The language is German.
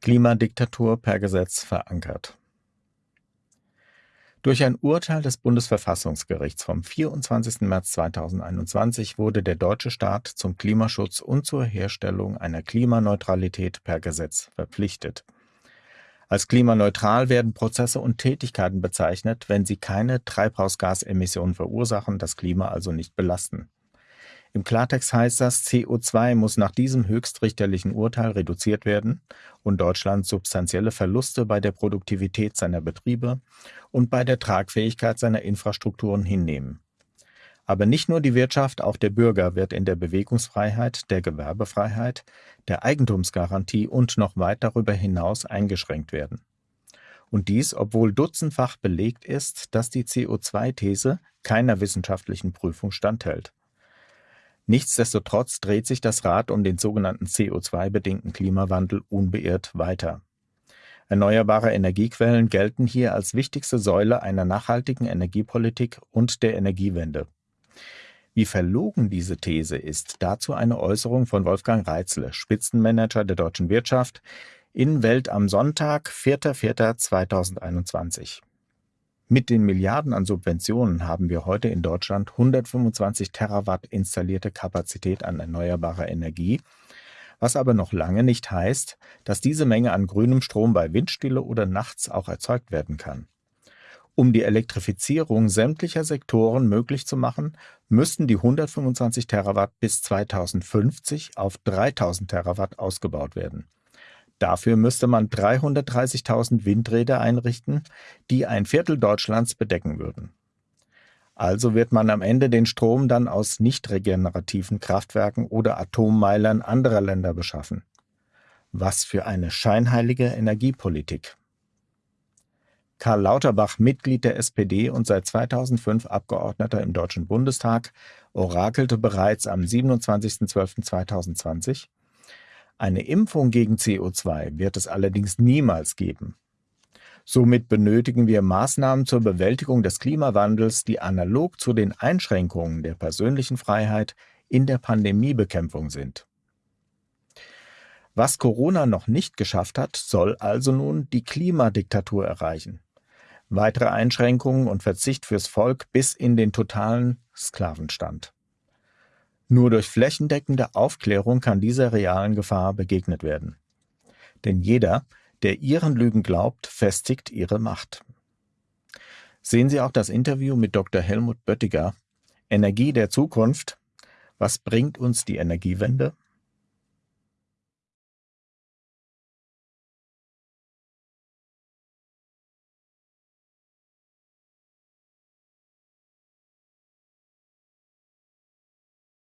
Klimadiktatur per Gesetz verankert. Durch ein Urteil des Bundesverfassungsgerichts vom 24. März 2021 wurde der deutsche Staat zum Klimaschutz und zur Herstellung einer Klimaneutralität per Gesetz verpflichtet. Als klimaneutral werden Prozesse und Tätigkeiten bezeichnet, wenn sie keine Treibhausgasemissionen verursachen, das Klima also nicht belasten. Im Klartext heißt das, CO2 muss nach diesem höchstrichterlichen Urteil reduziert werden und Deutschland substanzielle Verluste bei der Produktivität seiner Betriebe und bei der Tragfähigkeit seiner Infrastrukturen hinnehmen. Aber nicht nur die Wirtschaft, auch der Bürger wird in der Bewegungsfreiheit, der Gewerbefreiheit, der Eigentumsgarantie und noch weit darüber hinaus eingeschränkt werden. Und dies, obwohl dutzendfach belegt ist, dass die CO2-These keiner wissenschaftlichen Prüfung standhält. Nichtsdestotrotz dreht sich das Rad um den sogenannten CO2-bedingten Klimawandel unbeirrt weiter. Erneuerbare Energiequellen gelten hier als wichtigste Säule einer nachhaltigen Energiepolitik und der Energiewende. Wie verlogen diese These ist, dazu eine Äußerung von Wolfgang Reitzle, Spitzenmanager der deutschen Wirtschaft, in Welt am Sonntag, 4.4.2021. Mit den Milliarden an Subventionen haben wir heute in Deutschland 125 Terawatt installierte Kapazität an erneuerbarer Energie, was aber noch lange nicht heißt, dass diese Menge an grünem Strom bei Windstille oder nachts auch erzeugt werden kann. Um die Elektrifizierung sämtlicher Sektoren möglich zu machen, müssten die 125 Terawatt bis 2050 auf 3000 Terawatt ausgebaut werden. Dafür müsste man 330.000 Windräder einrichten, die ein Viertel Deutschlands bedecken würden. Also wird man am Ende den Strom dann aus nicht regenerativen Kraftwerken oder Atommeilern anderer Länder beschaffen. Was für eine scheinheilige Energiepolitik. Karl Lauterbach, Mitglied der SPD und seit 2005 Abgeordneter im Deutschen Bundestag, orakelte bereits am 27.12.2020, eine Impfung gegen CO2 wird es allerdings niemals geben. Somit benötigen wir Maßnahmen zur Bewältigung des Klimawandels, die analog zu den Einschränkungen der persönlichen Freiheit in der Pandemiebekämpfung sind. Was Corona noch nicht geschafft hat, soll also nun die Klimadiktatur erreichen. Weitere Einschränkungen und Verzicht fürs Volk bis in den totalen Sklavenstand. Nur durch flächendeckende Aufklärung kann dieser realen Gefahr begegnet werden. Denn jeder, der ihren Lügen glaubt, festigt ihre Macht. Sehen Sie auch das Interview mit Dr. Helmut Böttiger, Energie der Zukunft. Was bringt uns die Energiewende?